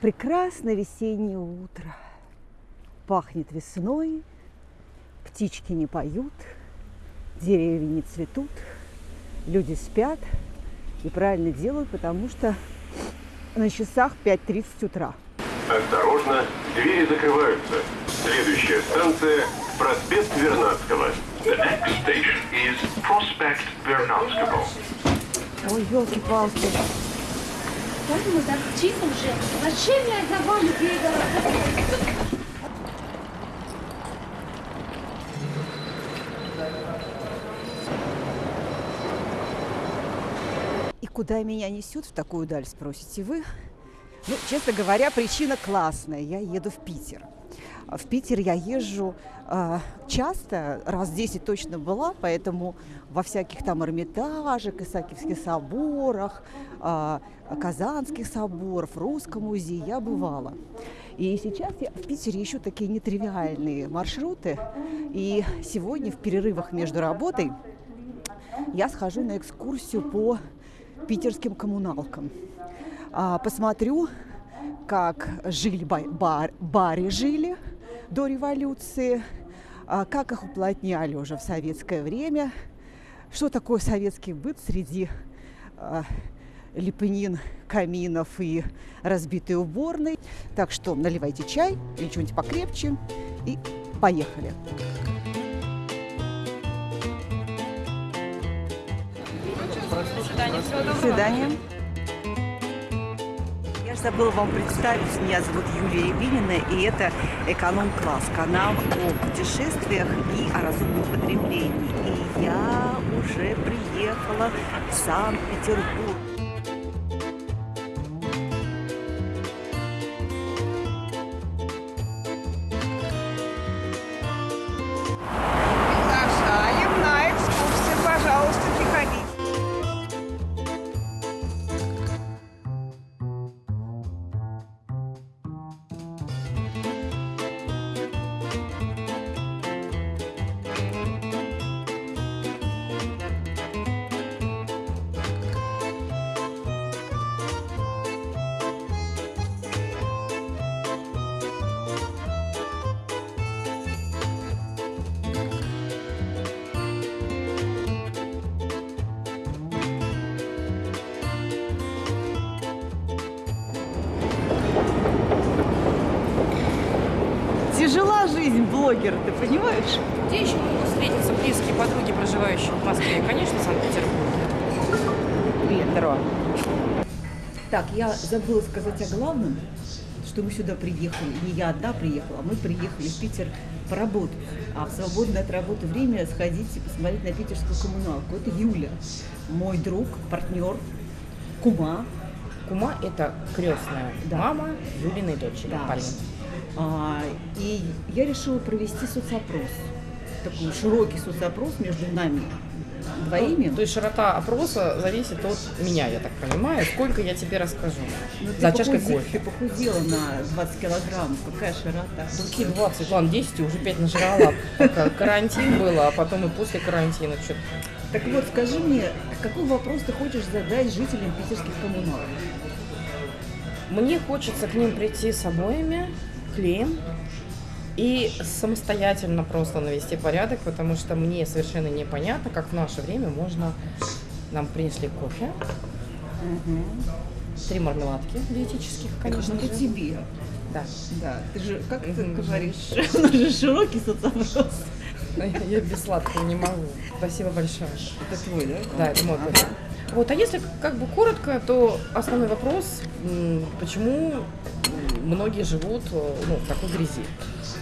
Прекрасное весеннее утро. Пахнет весной, птички не поют, деревья не цветут, люди спят и правильно делают, потому что на часах 5.30 утра. Осторожно, двери закрываются. Следующая станция – проспект Вернадского. The next station is Prospect Вернадского. Ой, елки-палки. Поэтому тихо уже. Зачем я за вами? И куда меня несет в такую даль, спросите вы? Ну, честно говоря, причина классная. Я еду в Питер. В Питер я езжу э, часто, раз 10 точно была, поэтому во всяких там Эрмитажах, Исаакиевских соборах, э, Казанских соборах, Русском музее я бывала. И сейчас я в Питере ищу такие нетривиальные маршруты. И сегодня в перерывах между работой я схожу на экскурсию по питерским коммуналкам. А, посмотрю, как жили ба- бар, баре жили до революции, а, как их уплотняли уже в советское время, что такое советский быт среди а, лепнин, каминов и разбитой уборной. Так что наливайте чай или что-нибудь покрепче и поехали. До свидания. Я же забыла вам представить. Меня зовут Юлия Рябинина, и это «Эконом-класс» – канал о путешествиях и о разумном потреблении. И я уже приехала в Санкт-Петербург. Жизнь блогера, ты понимаешь? Где еще могут встретиться близкие подруги, проживающие в Москве? Конечно, в Санкт-Петербурге. Привет, здорово. Так, я забыла сказать о главном, что мы сюда приехали. Не я одна приехала, а мы приехали в Питер поработать. А в свободное от работы время сходить и посмотреть на питерскую коммуналку. Это Юля, мой друг, партнер, кума. Кума – это крестная Да. мама Юлиной дочери, Да. Полины. А, и я решила провести соцопрос. Такой широкий соцопрос между нами двоими. Ну, то есть широта опроса зависит от меня, я так понимаю. Сколько я тебе расскажу. Ну, За чашкой похуде- кофе. Ты похудела на 20 килограмм. Какая широта. Какие 20, ладно, 10 уже 5 нажрала. Пока карантин был, а потом и после карантина. Чё Так вот, скажи мне, какой вопрос ты хочешь задать жителям питерских коммуналок? Мне хочется к ним прийти с обоями, клеем и самостоятельно просто навести порядок, потому что мне совершенно непонятно, как в наше время можно... Нам принесли кофе, три мармеладки диетических, конечно это же. тебе. Да. Да, ты же, как ты говоришь, у нас же широкий соцопрос. Я без сладкого не могу. Спасибо большое. Это твой, да? Да, это мой кофе. Вот, а если как бы коротко, то основной вопрос, почему многие живут э, ну, в такой грязи.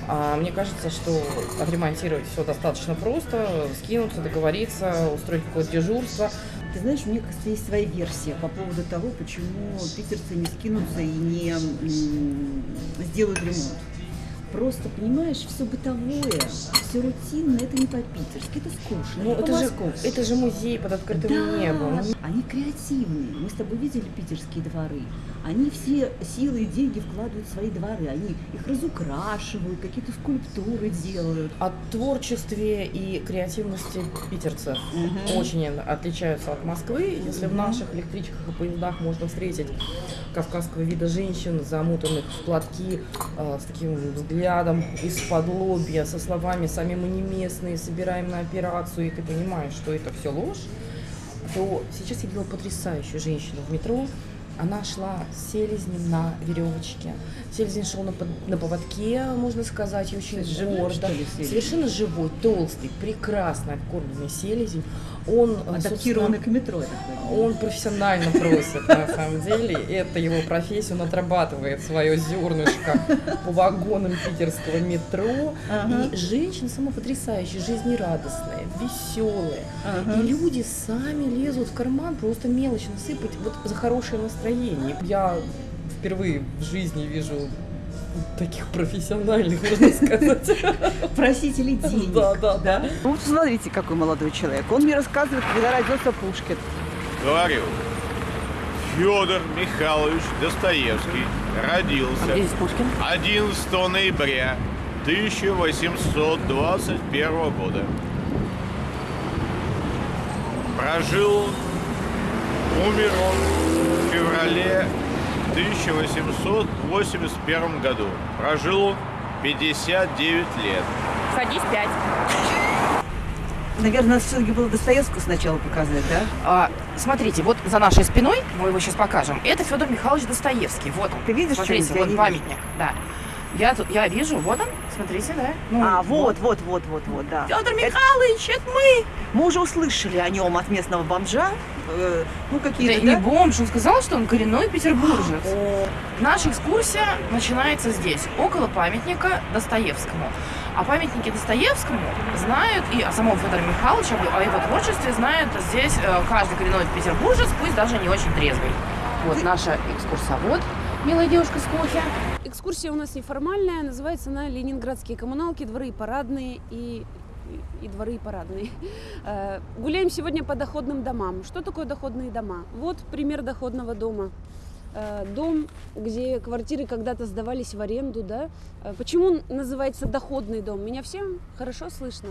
А мне кажется, что отремонтировать все достаточно просто, скинуться, договориться, устроить какое-то дежурство. Ты знаешь, у меня, кажется, есть своя версия по поводу того, почему питерцы не скинутся и не сделают ремонт. Просто, понимаешь, все бытовое, все рутинное, это не по-питерски, это скучно, Ну, это, же, это же музей под открытым Да, небом. они креативные. Мы с тобой видели питерские дворы. Они все силы и деньги вкладывают в свои дворы. Они их разукрашивают, какие-то скульптуры делают. О творчестве и креативности питерцев очень отличаются от Москвы. Если в наших электричках и поездах можно встретить кавказского вида женщин, замутанных в платки, э, с таким взглядом из-под лобья, со словами «сами мы не местные, собираем на операцию», и ты понимаешь, что это все ложь, то сейчас я видела потрясающую женщину в метро. Она шла с селезнем на веревочке. Селезень шел на, на поводке, можно сказать, и очень Живой, гордо. ли, селезень? Совершенно живой, толстый, прекрасно откормленный селезень. Он, э, Адаптированный к метро, он профессионально просит, на самом деле. Это его профессия, он отрабатывает свое зернышко по вагонам питерского метро. Ага. И женщина сама потрясающая, жизнерадостная, веселая. Ага. И люди сами лезут в карман просто мелочь насыпать вот за хорошее настроение. Я впервые в жизни вижу таких профессиональных, можно сказать. Просители денег. Да, да, да. Ну, вот смотрите, какой молодой человек. Он мне рассказывает, когда родился Пушкин. Говорю, Федор Михайлович Достоевский родился здесь Пушкин? 11 ноября 1821 года. Прожил, умер он феврале 1881 году. Прожил он 59 лет. Садись пять. Наверное, все-таки было Достоевского сначала показать, да? А, смотрите, вот за нашей спиной, мы его сейчас покажем, это Федор Михайлович Достоевский. Вот он. Ты видишь Смотрите, вот памятник. Да. Я тут, я вижу, вот он, смотрите, да. Ну, А, вот, вот, вот, вот, вот, да. Федор Михайлович, это мы. Мы уже услышали о нем от местного бомжа. э, ну, Да какие-то, не да? бомж, он сказал, что он коренной петербуржец. Наша экскурсия начинается здесь, около памятника Достоевскому. О памятнике Достоевскому знают и о самом Федоре Михайловиче, о его творчестве знает здесь э, каждый коренной петербуржец, пусть даже не очень трезвый. Вот наша экскурсовод, милая девушка с кофе. Экскурсия у нас неформальная, называется она «Ленинградские коммуналки, дворы и парадные» и, и, дворы и парадные. Э, Гуляем сегодня по доходным домам. Что такое доходные дома? Вот пример доходного дома. Э, Дом, где квартиры когда-то сдавались в аренду, да? Э, Почему называется доходный дом? Меня всем хорошо слышно?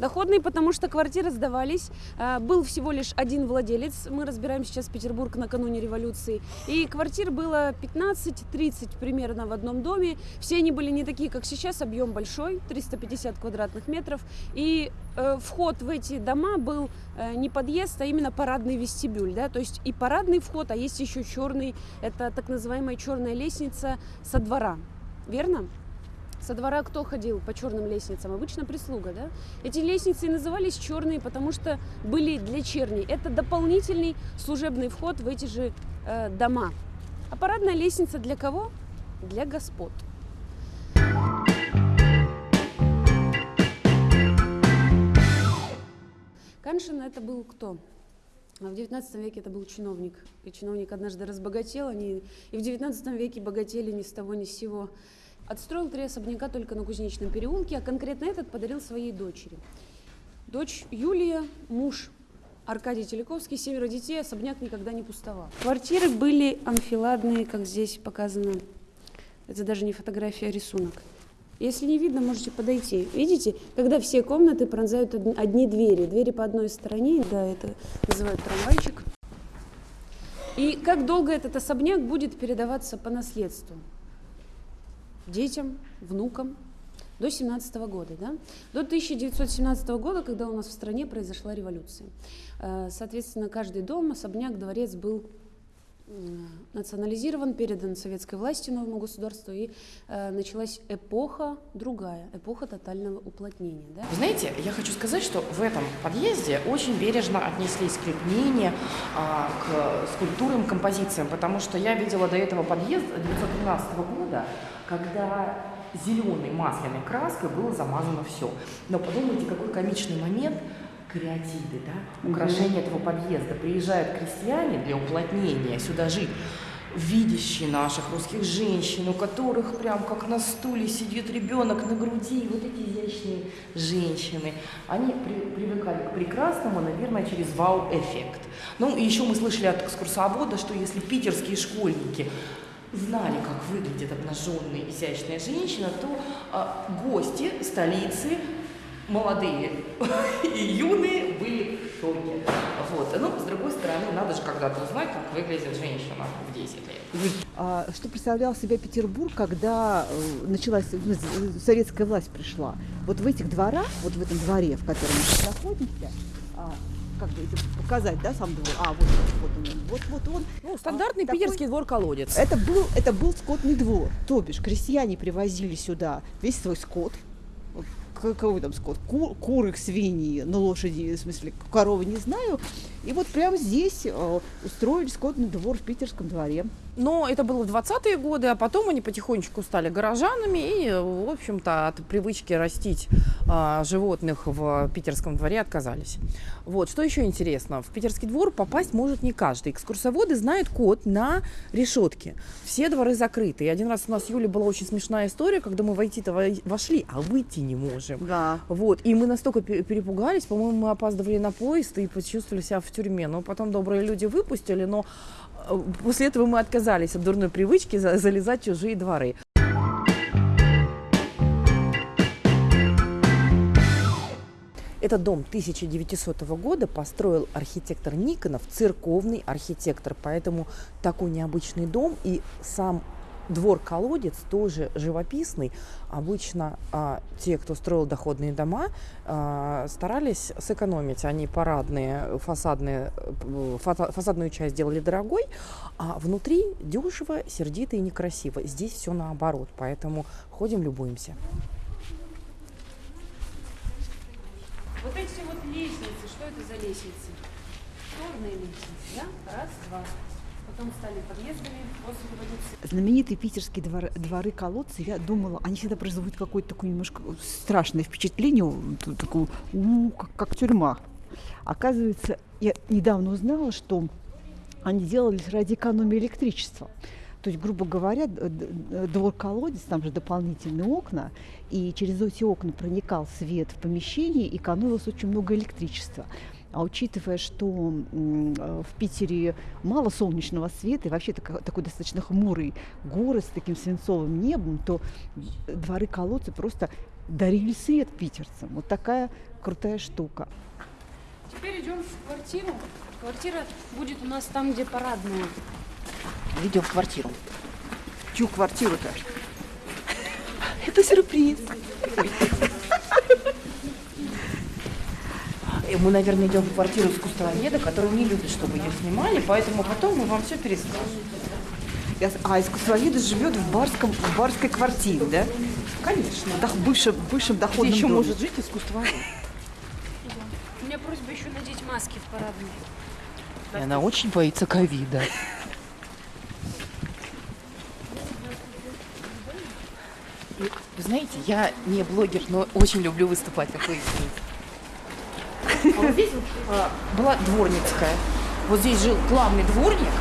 Доходный, потому что квартиры сдавались. А, Был всего лишь один владелец. Мы разбираем сейчас Петербург накануне революции. И квартир было 15-30 примерно в одном доме. Все они были не такие, как сейчас. Объем большой, 350 квадратных метров. И э, вход в эти дома был э, не подъезд, а именно парадный вестибюль. Да? То есть и парадный вход, а есть еще черный. Это так называемая черная лестница со двора. Верно? Со двора кто ходил по черным лестницам? Обычно прислуга, да? Эти лестницы назывались черные, потому что были для черней. Это дополнительный служебный вход в эти же э, дома. А парадная лестница для кого? Для господ. Каншин это был кто? А В XIX веке это был чиновник. И чиновник однажды разбогател, они и в XIX веке богатели ни с того ни с сего. Отстроил три особняка только на Кузнечном переулке, а конкретно этот подарил своей дочери. Дочь Юлия, муж Аркадий Телековский, семеро детей, особняк никогда не пустовал. Квартиры были амфиладные, как здесь показано. Это даже не фотография, а рисунок. Если не видно, можете подойти. Видите, когда все комнаты пронзают од- одни двери. Двери по одной стороне, да, это называют трамвайчик. И как долго этот особняк будет передаваться по наследству? Детям, внукам, до 17 года, да? До 1917 года, когда у нас в стране произошла революция. Э, Соответственно, каждый дом, особняк, дворец был национализирован, передан советской власти новому государству, и э, началась эпоха другая, эпоха тотального уплотнения. Да? Знаете, я хочу сказать, что в этом подъезде очень бережно отнеслись к лепнине, а, к скульптурам, композициям, потому что я видела до этого подъезд 1913 года, когда зеленой масляной краской было замазано все. Но подумайте, какой комичный момент, креативы, да, украшение этого подъезда. Приезжают крестьяне для уплотнения сюда жить. видящие наших русских женщин, у которых прям как на стуле сидит ребенок на груди, вот эти изящные женщины, они при- привыкали к прекрасному, наверное, через вау-эффект. Ну, и еще мы слышали от экскурсовода, что если питерские школьники знали, как выглядит обнаженная изящная женщина, то а, гости столицы молодые и юные были в шоке. Вот. Ну, с другой стороны, надо же когда-то узнать, как выглядит женщина в 10 лет. А что представлял себя Петербург, когда э, началась ну, з- советская власть пришла? Вот в этих дворах, вот в этом дворе, в котором мы сейчас находимся, а, как бы это показать, да, сам двор? А, вот, вот он, вот, вот он. Ну, стандартный А, такой- питерский двор-колодец. Это был, это был скотный двор. То бишь, крестьяне привозили сюда весь свой скот. Какой там скот? Ку- куры, свиньи, на лошади, в смысле, коровы, не знаю. И вот прямо здесь э, устроили скотный двор в питерском дворе. Но это было в 20-е годы, а потом они потихонечку стали горожанами и, в общем-то, от привычки растить а, животных в питерском дворе отказались. Вот, что еще интересно, в питерский двор попасть может не каждый. Экскурсоводы знают код на решетке. Все дворы закрыты. И один раз у нас с Юлей была очень смешная история, когда мы войти-то во- вошли, а выйти не можем. Да. Вот, и мы настолько пе- перепугались, по-моему, мы опаздывали на поезд и почувствовали себя в тюрьме. Но потом добрые люди выпустили, но э, после этого мы отказались от дурной привычки за- залезать в чужие дворы. Этот дом 1900 года построил архитектор Никонов, церковный архитектор, поэтому такой необычный дом и сам двор-колодец тоже живописный. Обычно а, те, кто строил доходные дома, а, старались сэкономить. Они парадные, фасадные, э, фата- фасадную часть делали дорогой, а внутри дешево, сердито и некрасиво. Здесь все наоборот, поэтому ходим, любуемся. Вот эти вот лестницы, что это за лестницы? Черные лестницы, да? Раз, два. Потом стали подъездами после революции. Знаменитые питерские двор- дворы-колодцы, я думала, они всегда производят какое-то такое немножко страшное впечатление, такое, у, как, как тюрьма. Оказывается, я недавно узнала, что они делались ради экономии электричества. То есть, грубо говоря, двор-колодец, там же дополнительные окна, и через эти окна проникал свет в помещение, и экономилось очень много электричества. А учитывая, что э, в Питере мало солнечного света и вообще тако- такой достаточно хмурый город с таким свинцовым небом, то дворы колодцы просто дарили свет питерцам. Вот такая крутая штука. Теперь идем в квартиру. Квартира будет у нас там, где парадная. Идем в квартиру. Чью квартиру-то? Это сюрприз. И Мы, наверное, идем в квартиру искусствоведа, который не любит, чтобы ее снимали, поэтому потом мы вам все перескажем. Я с- А искусствовед живет в, барском, в барской квартире, да? Конечно. В дох- бывшем, бывшем доходном Где еще доме. может жить искусствовед? У меня просьба еще надеть маски в парадную. И она очень боится ковида. Вы знаете, я не блогер, но очень люблю выступать, как вы здесь вот, а, была дворницкая. Вот здесь жил главный дворник,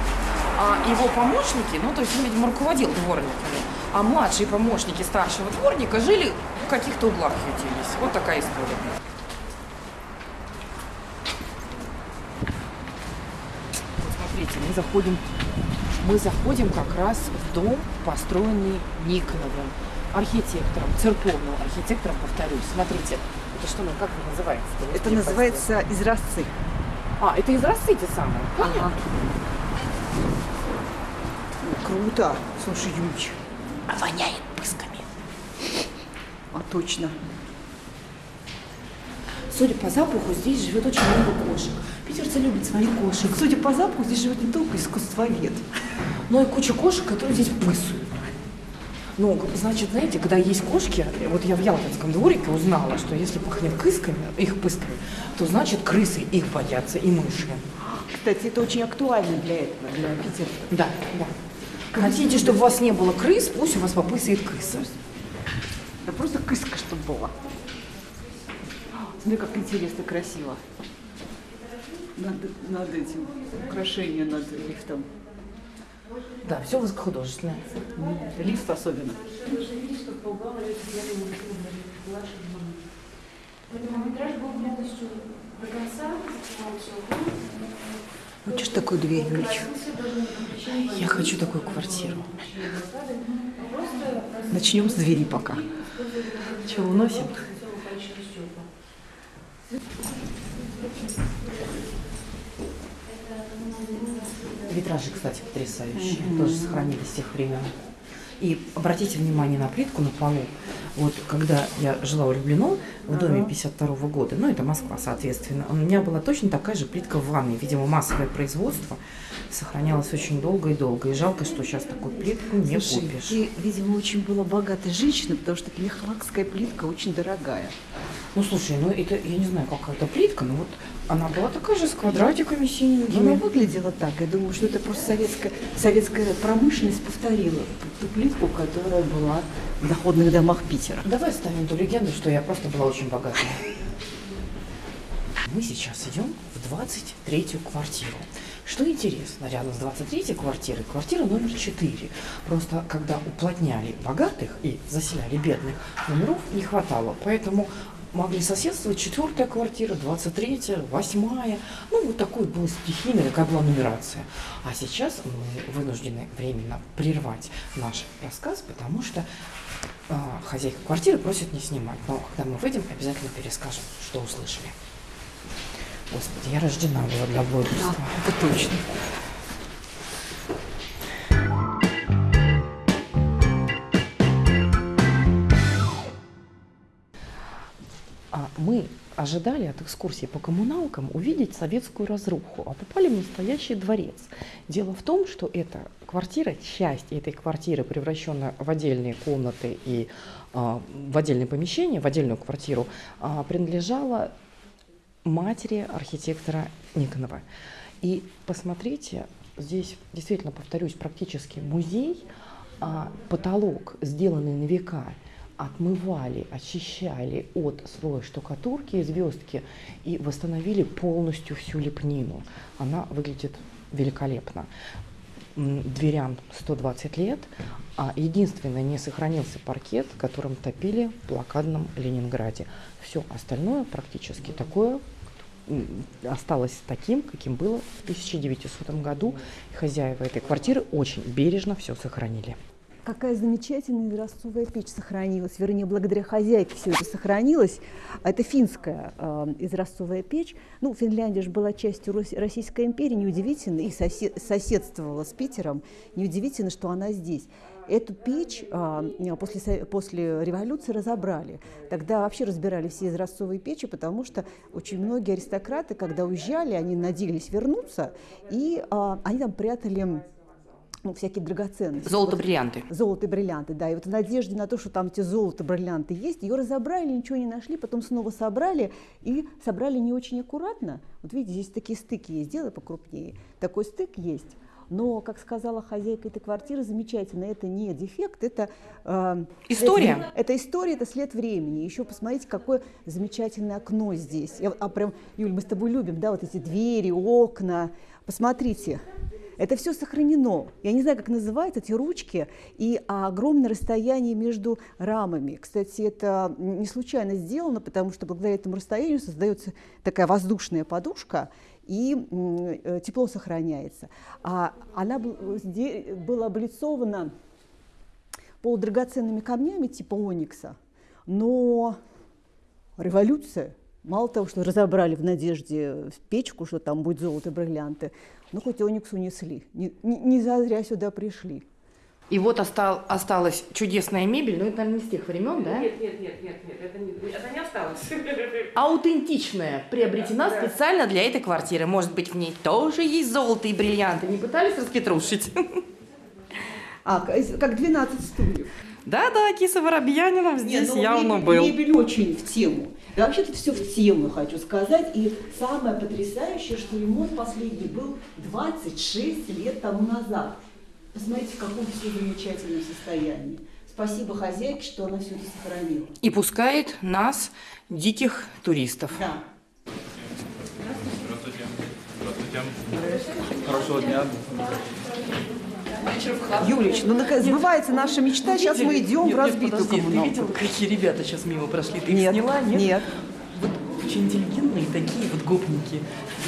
а его помощники, ну то есть он, видимо, руководил дворниками, а младшие помощники старшего дворника жили в каких-то углах ютились. Вот такая история. Вот смотрите, мы заходим, мы заходим как раз в дом, построенный Никоновым, архитектором, церковным архитектором, повторюсь. Смотрите, это что, ну как это называется? Это называется изразцы. А, это изразцы те самые. Понятно. Круто. Слушай, Юлич, А воняет пысками. а точно. Судя по запаху, здесь живет очень много кошек. Питерцы любят своих кошек. Судя по запаху, здесь живет не только искусствовед. Ну и куча кошек, которые здесь пысают. Ну, значит, знаете, когда есть кошки, вот я в Ялтинском дворике узнала, что если пахнет кысками, их пысками, то значит крысы их боятся и мыши. Кстати, это очень актуально для этого, для Питера. Да, да. Хотите, чтобы у вас не было крыс, пусть у вас попысает крыса. Да просто кыска, чтобы была. Смотри, как интересно, красиво. Над, над этим украшением, над лифтом. Да, все высокохудожественное. Лифт особенно. Хронометраж был полностью до конца, все. Хочешь такую дверь, Юлич? Я хочу такую квартиру. Начнем с двери пока. Что, уносим? Витражи, кстати, потрясающие. Тоже сохранились с тех времен. И обратите внимание на плитку на полу. Вот когда я жила у Люблино в доме 52 года, ну это Москва, соответственно, у меня была точно такая же плитка в ванной. Видимо, массовое производство сохранялось очень долго и долго. И жалко, что сейчас такую плитку не Слушай, купишь. ты, видимо, очень была богатой женщиной, потому что лихлакская плитка очень дорогая. Ну слушай, ну это, я не знаю, какая это плитка, но вот она была такая же с квадратиками Она синенькими. выглядела так. Я думаю, что это просто советская, советская промышленность повторила ту плитку, которая была в доходных домах Питера. Давай ставим ту легенду, что я просто была очень богатая. Мы сейчас идем в 23-ю квартиру. Что интересно, рядом с 23-й квартирой, квартира номер 4. Просто когда уплотняли богатых и заселяли бедных, номеров не хватало. Поэтому могли соседствовать четвертая квартира, 23-я, 8 Ну, вот такой была стихийная, такая была нумерация. А сейчас мы вынуждены временно прервать наш рассказ, потому что а, хозяйка квартиры просит не снимать. Но когда мы выйдем, обязательно перескажем, что услышали. Господи, я рождена была для блогерства. Это точно. Мы ожидали от экскурсии по коммуналкам увидеть советскую разруху, а попали в настоящий дворец. Дело в том, что эта квартира, часть этой квартиры, превращенная в отдельные комнаты и а, в отдельные помещения, в отдельную квартиру, а, принадлежала матери архитектора Никонова. И посмотрите, здесь действительно, повторюсь, практически музей, а потолок, сделанный на века, отмывали, очищали от слоя штукатурки и звездки и восстановили полностью всю лепнину. Она выглядит великолепно. Дверям 120 лет, а единственное, не сохранился паркет, которым топили в блокадном Ленинграде. Все остальное практически такое осталось таким, каким было в 1900 году. Хозяева этой квартиры очень бережно все сохранили. Какая замечательная изразцовая печь сохранилась. Вернее, благодаря хозяйке все это сохранилось. А Это финская э, изразцовая печь. Ну, Финляндия же была частью Рос- Российской империи, неудивительно, и сосед- соседствовала с Питером. Неудивительно, что она здесь. Эту печь а, после, после революции разобрали. Тогда вообще разбирали все изразцовые печи, потому что очень многие аристократы, когда уезжали, они надеялись вернуться, и а, они там прятали ну, всякие драгоценности. Золото, Вот бриллианты. Золото и бриллианты, да. И вот в надежде на то, что там эти золото, бриллианты есть, ее разобрали, ничего не нашли, потом снова собрали, и собрали не очень аккуратно. Вот видите, здесь такие стыки есть, сделай покрупнее. Такой стык есть. Но, как сказала хозяйка этой квартиры, замечательно, это не дефект, это э, История. вре- Это история, это след времени. Еще посмотрите, какое замечательное окно здесь. Я, а прям, Юль, мы с тобой любим, да, вот эти двери, окна. Посмотрите, это все сохранено. Я не знаю, как называются эти ручки и огромное расстояние между рамами. Кстати, это не случайно сделано, потому что благодаря этому расстоянию создается такая воздушная подушка, и э, тепло сохраняется. А она была облицована полудрагоценными камнями типа оникса, но революция, мало того, что разобрали в надежде в печку, что там будет золото бриллианты, ну хоть оникс унесли, не, не, не зазря сюда пришли. И вот остал, осталась чудесная мебель, но это, наверное, не с тех времен, да? Нет, нет, нет, нет, нет, это не, это не осталось. Аутентичная, приобретена специально для этой квартиры. Может быть, в ней тоже есть золото и бриллианты. Не пытались распетрушить? А, как 12 стульев. Да-да, Киса Воробьянинов здесь ну, явно мебель, был. Мебель очень в тему. Да, вообще-то все в тему, хочу сказать. И самое потрясающее, что ремонт последний был 26 лет тому назад. Посмотрите, в каком все замечательном состоянии. Спасибо хозяйке, что она все это сохранила. И пускает нас, диких туристов. Да. Здравствуйте. Здравствуйте. Хорошего дня. Юлич, ну наконец, сбывается наша мечта, сейчас мы Видели? идем Нет, в нет, разбитую подожди, Ты видел, какие ребята сейчас мимо прошли? Ты их Нет, сняла? Нет? нет. Вот очень интеллигентные такие вот гопники.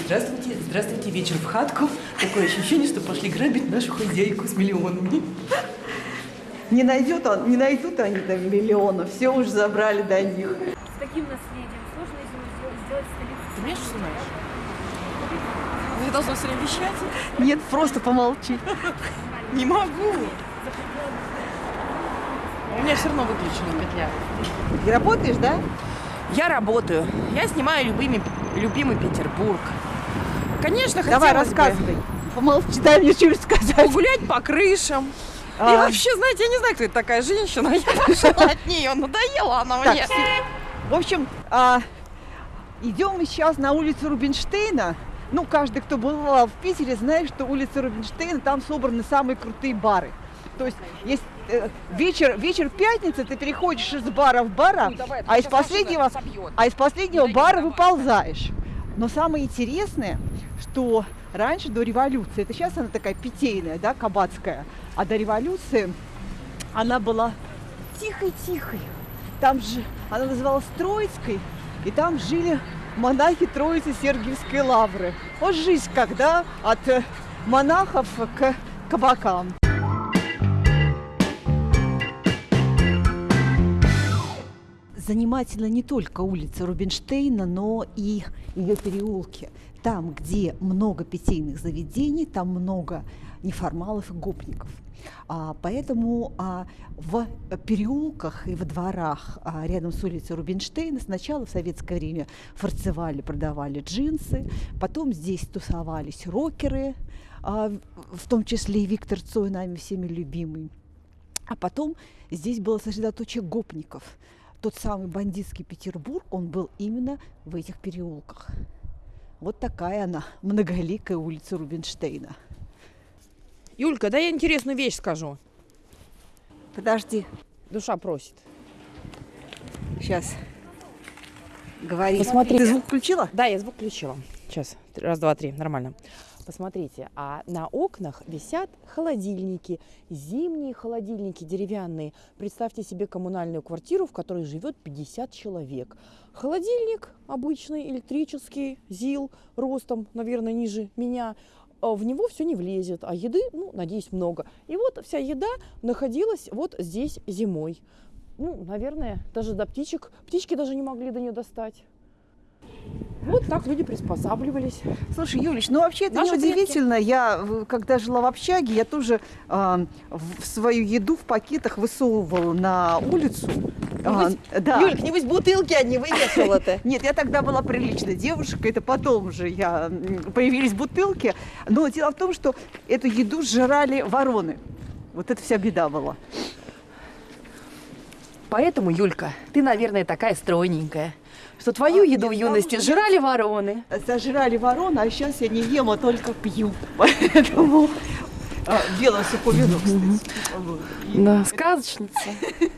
Здравствуйте, здравствуйте, вечер в хатку. Такое ощущение, что пошли грабить нашу хозяйку с миллионами. Не, найдет он, не найдут они там миллионов, все уже забрали до них. С таким наследием сложно сделать, столицу. Ты меня что знаешь? Я должна все время вещать? Нет, просто помолчи. Не могу. У меня все равно выключена петля. Ты работаешь, да? Я работаю. Я снимаю любимый, любимый Петербург. Конечно, Давай, хотелось бы рассказывай. Помолчи, дай мне что-нибудь сказать. погулять по крышам. И А. вообще, знаете, я не знаю, кто это такая женщина. Я пошла от нее. Надоела она мне. В общем, а, идем мы сейчас на улицу Рубинштейна. Ну, каждый, кто бывал в Питере, знает, что улица Рубинштейна, там собраны самые крутые бары. То есть, есть э, вечер, вечер пятницы, ты переходишь из бара в бара, а из последнего, а из последнего бара выползаешь. Но самое интересное, что раньше до революции, это сейчас она такая питейная, да, кабацкая, а до революции она была тихой-тихой. Там же она называлась Троицкой, и там жили монахи Троицы Сергиевской лавры. Вот жизнь когда от э, монахов к кабакам. Занимательна не только улица Рубинштейна, но и ее переулки. Там, где много питейных заведений, там много неформалов и гопников. А, поэтому а, в переулках и во дворах а, рядом с улицей Рубинштейна сначала в советское время фарцевали, продавали джинсы, потом здесь тусовались рокеры, в том числе и Виктор Цой, нами всеми любимый. А потом здесь было сосредоточие гопников. Тот самый бандитский Петербург, он был именно в этих переулках. Вот такая она, многоликая улица Рубинштейна. Юлька, да я интересную вещь скажу. Подожди, Душа просит. сейчас. Говори. Посмотри. Ты звук включила? Да, я звук включила. Сейчас. Раз, два, три. Нормально. Посмотрите, а на окнах висят холодильники, зимние холодильники деревянные. Представьте себе коммунальную квартиру, в которой живет 50 человек. Холодильник обычный, электрический, ЗИЛ, ростом, наверное, ниже меня. А В него все не влезет, а еды, ну, надеюсь, много. И вот вся еда находилась вот здесь зимой. Ну, наверное, даже до птичек. Птички даже не могли до нее достать. Вот так люди приспосабливались. Слушай, Юлич, ну вообще это Наши неудивительно. Я, в- когда жила в общаге, я тоже а, в свою еду в пакетах высовывала на улицу. А, да. Юлька, небось бутылки одни вывешивала-то. Нет, я тогда была приличной девушкой, это потом уже я, появились бутылки. Но дело в том, что эту еду сжирали вороны. Вот это вся беда была. Поэтому, Юлька, ты, наверное, такая стройненькая, что твою еду в юности жрали вороны. Сожрали вороны, а сейчас я не ем, а только пью. Поэтому а, белое сухое вино, кстати. Да, сказочница.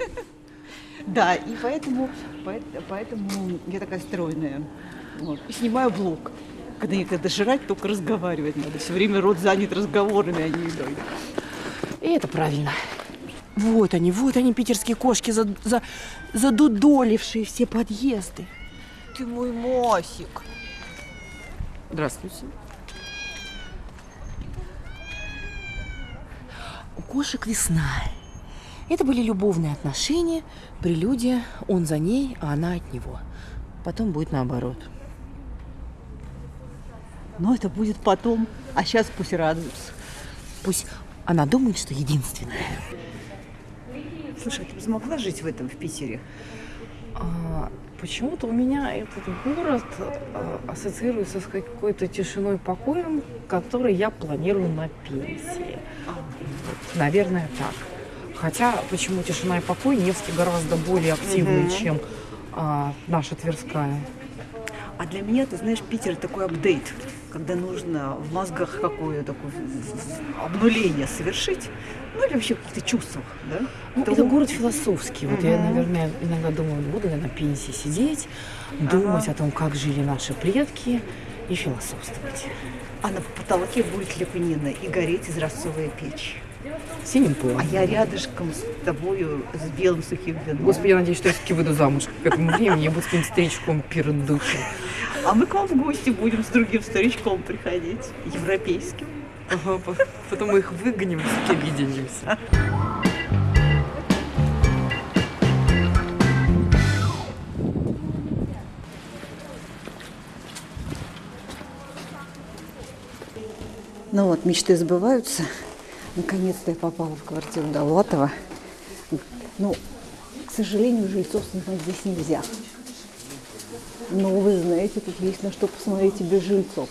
Да, и поэтому, поэт- поэтому я такая стройная. Вот. И снимаю блог. Когда некогда жрать, только разговаривать надо. Все время рот занят разговорами, а не едой. И это правильно. Вот они, вот они, питерские кошки, за, за, задудолившие все подъезды. Ты мой Масик. Здравствуйте. У кошек весна. Это были любовные отношения, прелюдия, он за ней, а она от него. Потом будет наоборот. Но это будет потом. А сейчас пусть радуются. Пусть она думает, что единственная. Слушай, а ты бы смогла жить в этом в Питере? А, почему-то у меня этот город а, ассоциируется с какой-то тишиной, покоем, который я планирую на пенсии. Вот, Наверное, так. Хотя, почему тишина и покой Невский гораздо более активный, чем а, наша Тверская. А для меня, ты знаешь, Питер такой апдейт, когда нужно в мозгах какое-то такое обнуление совершить, ну или вообще в каких-то чувствах, да? Ну, то- это город философский. Вот я, Мгм. наверное, иногда думаю, буду я на пенсии сидеть, думать о том, как жили наши предки и философствовать. А на потолке будет Ляпанина и гореть изразцовая печь. Синим пылом. А я рядышком с тобою с белым сухим вином. Господи, я надеюсь, что я все-таки выйду замуж к этому времени, я буду с каким-то старичком пердучим. А мы к вам в гости будем с другим старичком приходить, европейским. Ага, потом мы их выгоним, все объединимся. Ну вот, мечты сбываются. Наконец-то я попала в квартиру Довлатова. Ну, к сожалению, жильцов снимать здесь нельзя. Но вы знаете, тут есть на что посмотреть и без жильцов.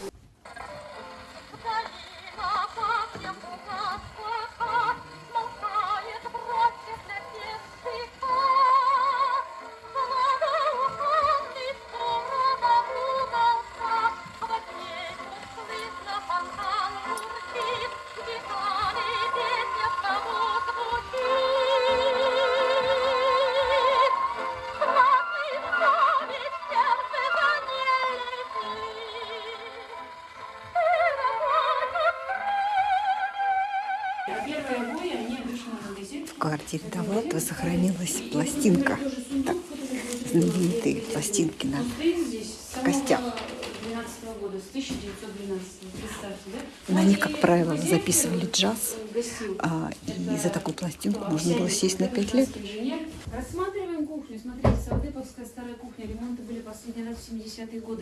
Квартире Довлатова сохранилась пластинка. Так, знаменитые пластинки на костях. года, с 1912, представьте, да? На них, как правило, записывали джаз, а, и за такую пластинку можно было сесть на пять лет. Рассматриваем кухню. Смотрите, Савдеповская старая кухня. Ремонты были последний раз в 70-е годы.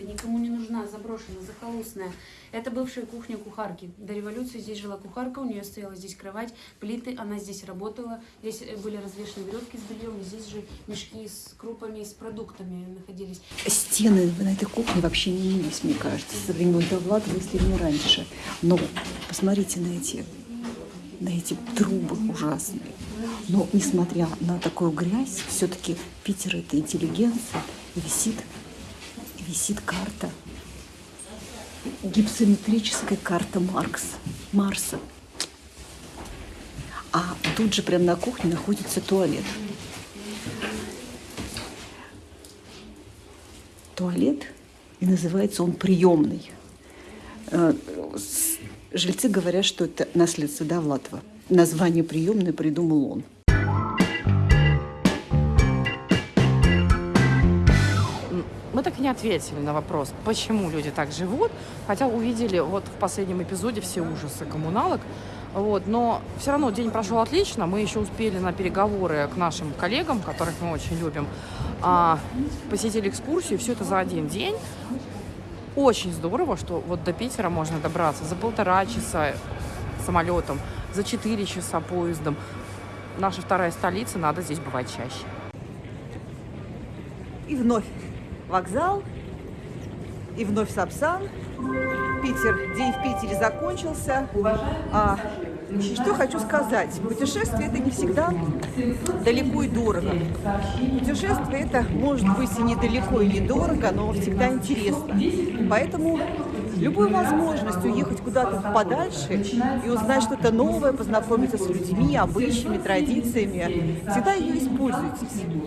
Захолустная. Это бывшая кухня кухарки. До революции здесь жила кухарка, у нее стояла здесь кровать, плиты, она здесь работала. Здесь э, были развешаны веревки с бельем, здесь же мешки с крупами, с продуктами находились. Стены на этой кухне вообще не менялись, мне кажется, со времен Довлатова, если не раньше. Но посмотрите на эти, на эти трубы ужасные. Но несмотря на такую грязь, все-таки Питер это интеллигенция, висит, висит карта, гипсометрическая карта Маркс, Марса. А тут же прямо на кухне находится туалет. туалет, и называется он приемный. Э, Жильцы говорят, что это наследство Довлатова. Название приемной придумал он. Ответили на вопрос, почему люди так живут, хотя увидели вот в последнем эпизоде все ужасы коммуналок. Вот, но все равно день прошел отлично. Мы еще успели на переговоры к нашим коллегам, которых мы очень любим, а, посетили экскурсию, все это за один день. Очень здорово, что вот до Питера можно добраться за полтора часа самолетом, за четыре часа поездом. Наша вторая столица, надо здесь бывать чаще. И вновь вокзал, и вновь Сапсан. Питер, день в Питере закончился. А, что хочу сказать? Путешествие это не всегда далеко и дорого. Путешествие это может быть и недалеко, и недорого, но всегда интересно. Поэтому любую возможность уехать куда-то подальше и узнать что-то новое, познакомиться с людьми, обычаями, традициями, всегда ее используйте.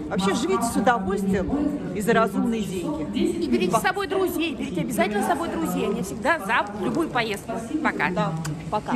Вообще живите с удовольствием и за разумные деньги. И берите с собой друзей, берите обязательно с собой друзей. Они всегда за любую поездку. Пока. Да, пока.